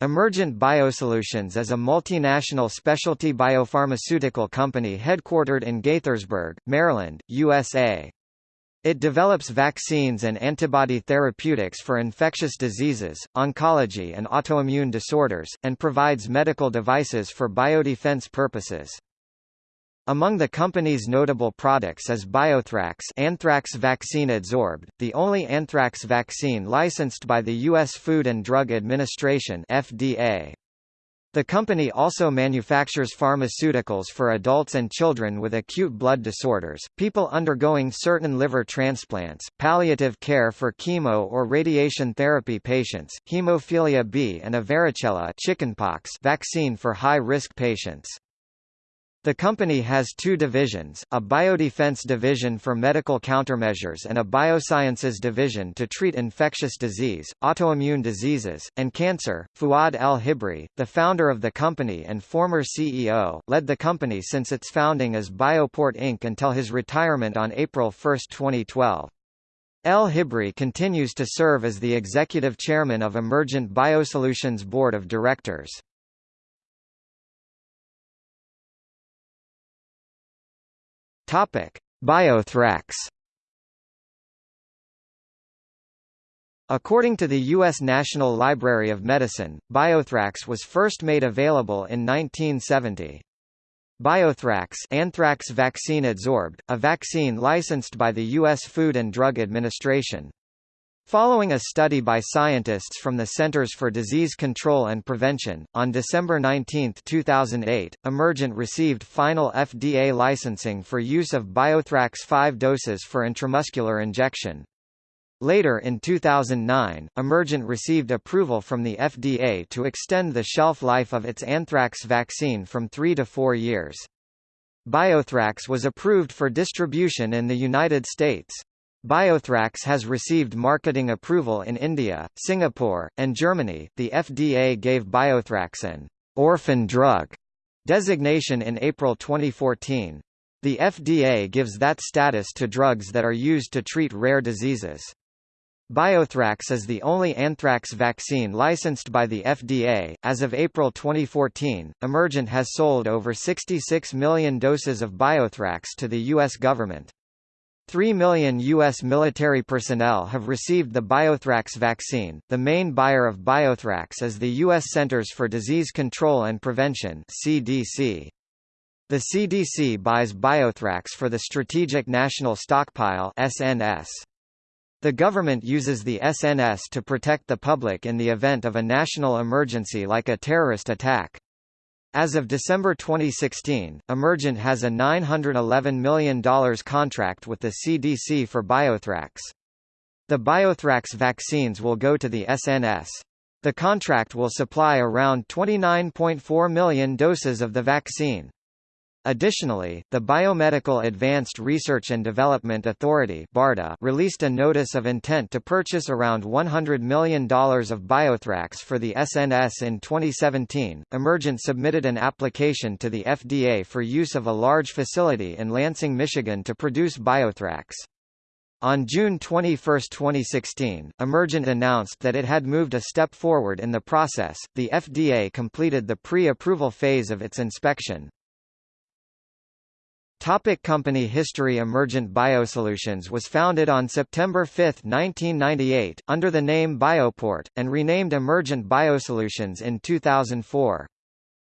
Emergent Biosolutions is a multinational specialty biopharmaceutical company headquartered in Gaithersburg, Maryland, USA. It develops vaccines and antibody therapeutics for infectious diseases, oncology and autoimmune disorders, and provides medical devices for biodefense purposes. Among the company's notable products is Biothrax anthrax vaccine adsorbed, the only anthrax vaccine licensed by the U.S. Food and Drug Administration FDA. The company also manufactures pharmaceuticals for adults and children with acute blood disorders, people undergoing certain liver transplants, palliative care for chemo or radiation therapy patients, hemophilia B and a varicella chickenpox vaccine for high-risk patients. The company has two divisions, a biodefense division for medical countermeasures and a biosciences division to treat infectious disease, autoimmune diseases, and cancer. Fuad El-Hibri, the founder of the company and former CEO, led the company since its founding as Bioport Inc. until his retirement on April 1, 2012. El-Hibri continues to serve as the executive chairman of Emergent Biosolutions Board of Directors. Topic: Biothrax. According to the U.S. National Library of Medicine, Biothrax was first made available in 1970. Biothrax anthrax vaccine adsorbed, a vaccine licensed by the U.S. Food and Drug Administration. Following a study by scientists from the Centers for Disease Control and Prevention, on December 19, 2008, Emergent received final FDA licensing for use of Biothrax 5 doses for intramuscular injection. Later in 2009, Emergent received approval from the FDA to extend the shelf life of its anthrax vaccine from three to four years. Biothrax was approved for distribution in the United States. Biothrax has received marketing approval in India, Singapore, and Germany. The FDA gave Biothrax an orphan drug designation in April 2014. The FDA gives that status to drugs that are used to treat rare diseases. Biothrax is the only anthrax vaccine licensed by the FDA. As of April 2014, Emergent has sold over 66 million doses of Biothrax to the U.S. government. Three million U.S. military personnel have received the Biothrax vaccine. The main buyer of Biothrax is the U.S. Centers for Disease Control and Prevention (CDC). The CDC buys Biothrax for the Strategic National Stockpile (SNS). The government uses the SNS to protect the public in the event of a national emergency like a terrorist attack. As of December 2016, Emergent has a $911 million contract with the CDC for Biothrax. The Biothrax vaccines will go to the SNS. The contract will supply around 29.4 million doses of the vaccine. Additionally, the Biomedical Advanced Research and Development Authority BARDA released a notice of intent to purchase around $100 million of Biothrax for the SNS in 2017. Emergent submitted an application to the FDA for use of a large facility in Lansing, Michigan to produce Biothrax. On June 21, 2016, Emergent announced that it had moved a step forward in the process. The FDA completed the pre-approval phase of its inspection. Topic company history Emergent Biosolutions was founded on September 5, 1998, under the name Bioport, and renamed Emergent Biosolutions in 2004.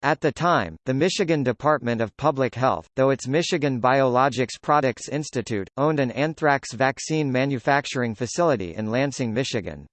At the time, the Michigan Department of Public Health, though its Michigan Biologics Products Institute, owned an anthrax vaccine manufacturing facility in Lansing, Michigan.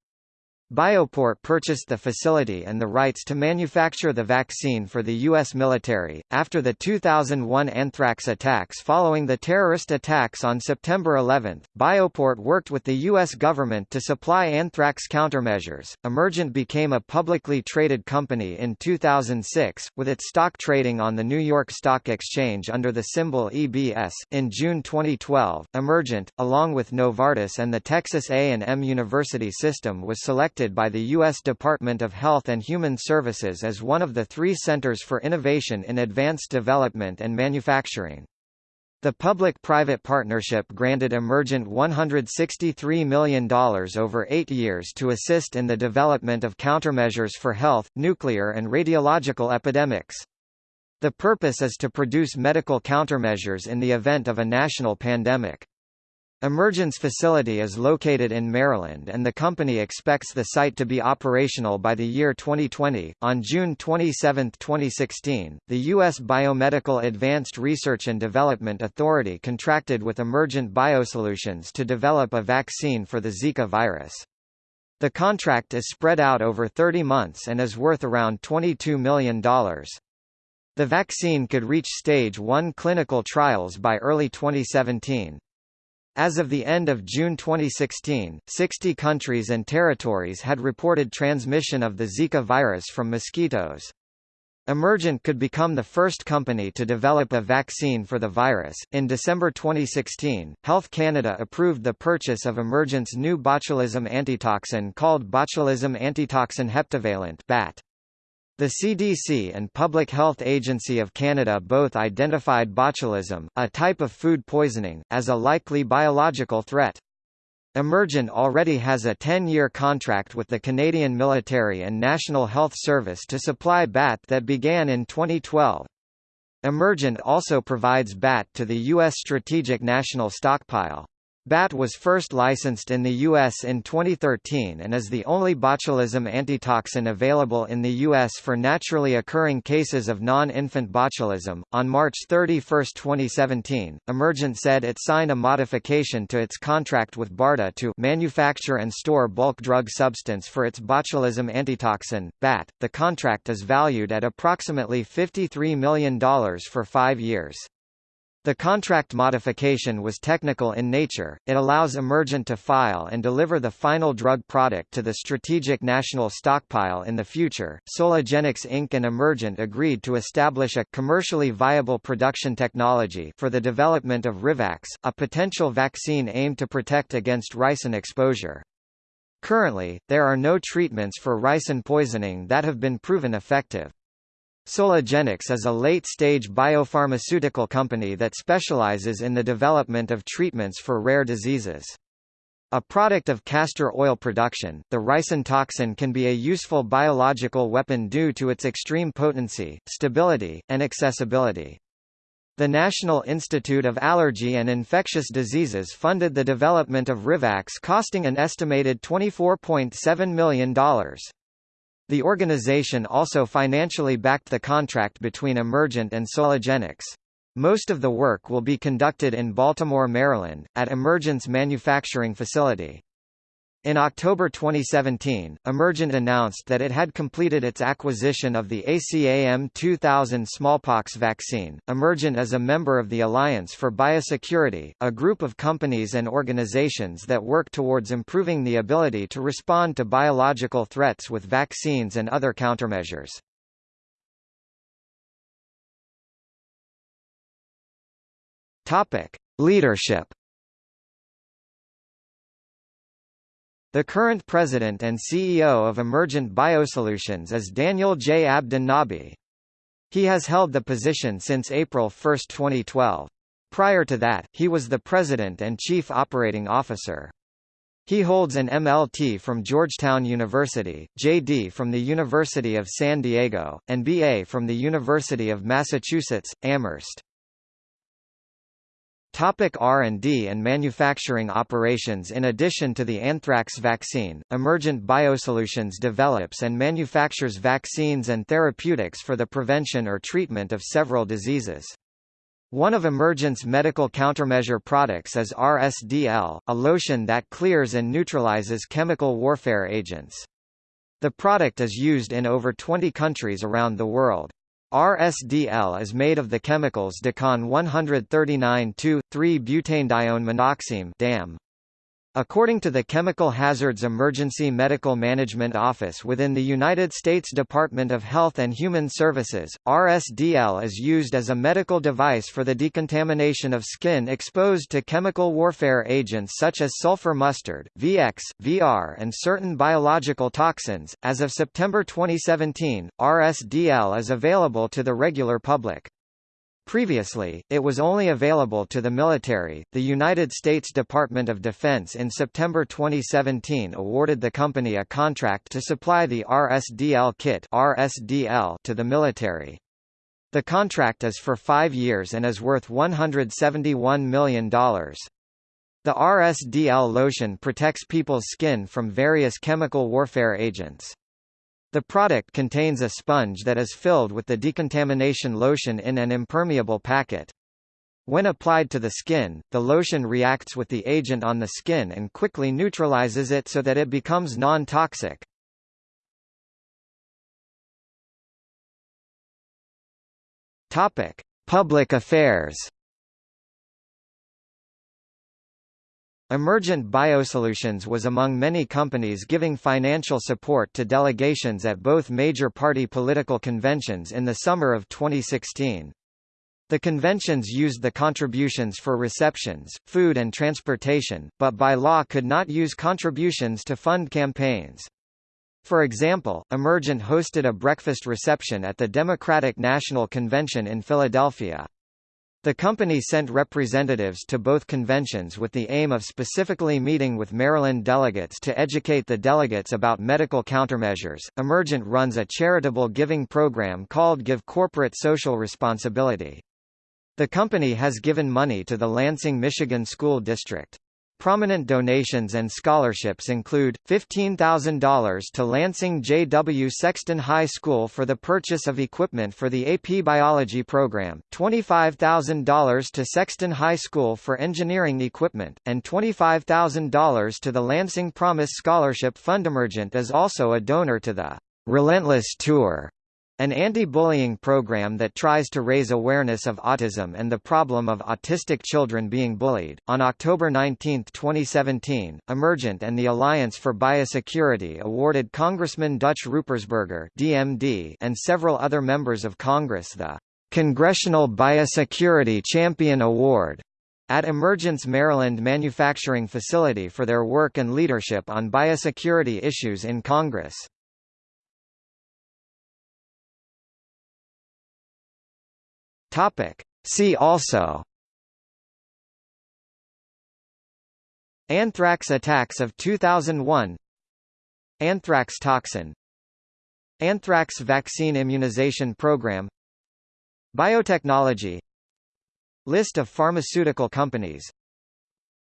Bioport purchased the facility and the rights to manufacture the vaccine for the U.S. military. After the 2001 anthrax attacks following the terrorist attacks on September 11, Bioport worked with the U.S. government to supply anthrax countermeasures. Emergent became a publicly traded company in 2006, with its stock trading on the New York Stock Exchange under the symbol EBS. In June 2012, Emergent, along with Novartis and the Texas A&M University System was selected selected by the U.S. Department of Health and Human Services as one of the three centers for innovation in advanced development and manufacturing. The public-private partnership granted Emergent $163 million over eight years to assist in the development of countermeasures for health, nuclear and radiological epidemics. The purpose is to produce medical countermeasures in the event of a national pandemic. Emergent's facility is located in Maryland and the company expects the site to be operational by the year 2020. On June 27, 2016, the U.S. Biomedical Advanced Research and Development Authority contracted with Emergent Biosolutions to develop a vaccine for the Zika virus. The contract is spread out over 30 months and is worth around $22 million. The vaccine could reach stage 1 clinical trials by early 2017. As of the end of June 2016, 60 countries and territories had reported transmission of the Zika virus from mosquitoes. Emergent could become the first company to develop a vaccine for the virus. In December 2016, Health Canada approved the purchase of Emergent's new botulism antitoxin called botulism antitoxin heptavalent (BAT). The CDC and Public Health Agency of Canada both identified botulism, a type of food poisoning, as a likely biological threat. Emergent already has a 10-year contract with the Canadian Military and National Health Service to supply BAT that began in 2012. Emergent also provides BAT to the U.S. Strategic National Stockpile. BAT was first licensed in the U.S. in 2013 and is the only botulism antitoxin available in the U.S. for naturally occurring cases of non-infant botulism. On March 31, 2017, Emergent said it signed a modification to its contract with BARDA to manufacture and store bulk drug substance for its botulism antitoxin, BAT. The contract is valued at approximately $53 million for five years. The contract modification was technical in nature, it allows Emergent to file and deliver the final drug product to the Strategic National Stockpile in the future. Soligenix Inc. and Emergent agreed to establish a commercially viable production technology for the development of Rivax, a potential vaccine aimed to protect against ricin exposure. Currently, there are no treatments for ricin poisoning that have been proven effective. Soligenix is a late-stage biopharmaceutical company that specializes in the development of treatments for rare diseases. A product of castor oil production, the ricin toxin can be a useful biological weapon due to its extreme potency, stability, and accessibility. The National Institute of Allergy and Infectious Diseases funded the development of Rivax costing an estimated $24.7 million. The organization also financially backed the contract between Emergent and Soligenix. Most of the work will be conducted in Baltimore, Maryland, at Emergent's manufacturing facility. In October 2017, Emergent announced that it had completed its acquisition of the ACAM 2000 smallpox vaccine. Emergent is a member of the Alliance for Biosecurity, a group of companies and organizations that work towards improving the ability to respond to biological threats with vaccines and other countermeasures. Topic: Leadership The current president and CEO of Emergent Biosolutions is Daniel J. Abdun-Nabi. He has held the position since April 1, 2012. Prior to that, he was the president and chief operating officer. He holds an MLT from Georgetown University, JD from the University of San Diego, and BA from the University of Massachusetts, Amherst. Topic R&D and manufacturing operations In addition to the anthrax vaccine, Emergent Biosolutions develops and manufactures vaccines and therapeutics for the prevention or treatment of several diseases. One of Emergent's medical countermeasure products is RSDL, a lotion that clears and neutralizes chemical warfare agents. The product is used in over 20 countries around the world. RSDL is made of the chemicals Dekon 139-2,3-butanedione monoxime According to the Chemical Hazards Emergency Medical Management Office within the United States Department of Health and Human Services, RSDL is used as a medical device for the decontamination of skin exposed to chemical warfare agents such as sulfur mustard, VX, VR, and certain biological toxins. As of September 2017, RSDL is available to the regular public. Previously, it was only available to the military. The United States Department of Defense in September 2017 awarded the company a contract to supply the RSDL kit (RSDL) to the military. The contract is for 5 years and is worth $171 million. The RSDL lotion protects people's skin from various chemical warfare agents. The product contains a sponge that is filled with the decontamination lotion in an impermeable packet. When applied to the skin, the lotion reacts with the agent on the skin and quickly neutralizes it so that it becomes non-toxic. Topic: Public affairs. Emergent Biosolutions was among many companies giving financial support to delegations at both major party political conventions in the summer of 2016. The conventions used the contributions for receptions, food and transportation, but by law could not use contributions to fund campaigns. For example, Emergent hosted a breakfast reception at the Democratic National Convention in Philadelphia. The company sent representatives to both conventions with the aim of specifically meeting with Maryland delegates to educate the delegates about medical countermeasures. Emergent runs a charitable giving program called Give Corporate Social Responsibility. The company has given money to the Lansing, Michigan School District. Prominent donations and scholarships include, $15,000 to Lansing J.W. Sexton High School for the purchase of equipment for the AP Biology program, $25,000 to Sexton High School for engineering equipment, and $25,000 to the Lansing Promise Scholarship Fund. Emergent is also a donor to the Relentless Tour an anti-bullying program that tries to raise awareness of autism and the problem of autistic children being bullied. On October 19, 2017, Emergent and the Alliance for Biosecurity awarded Congressman Dutch Ruppersberger (DMD) and several other members of Congress the Congressional Biosecurity Champion Award at Emergent's Maryland manufacturing facility for their work and leadership on biosecurity issues in Congress. Topic. See also Anthrax attacks of 2001 Anthrax toxin Anthrax vaccine immunization program Biotechnology List of pharmaceutical companies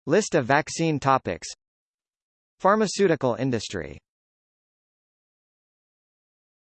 List of vaccine topics Pharmaceutical industry